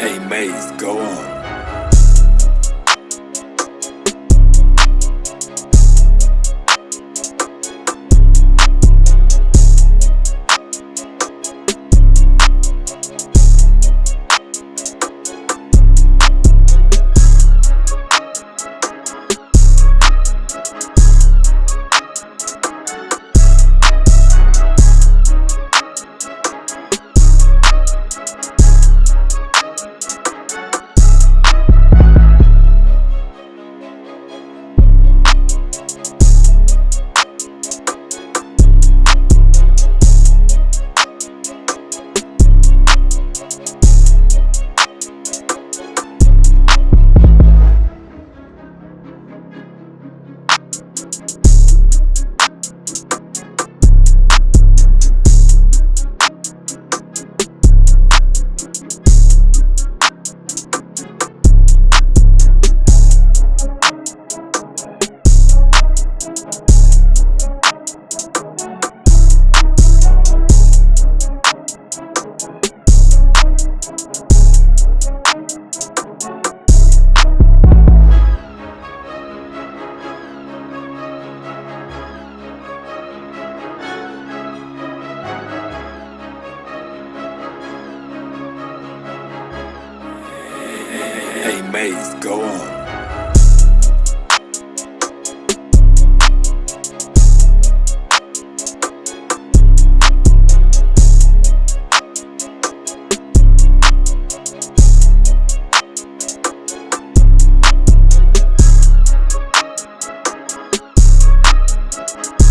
Hey Maze, go on. Maze, go on. We'll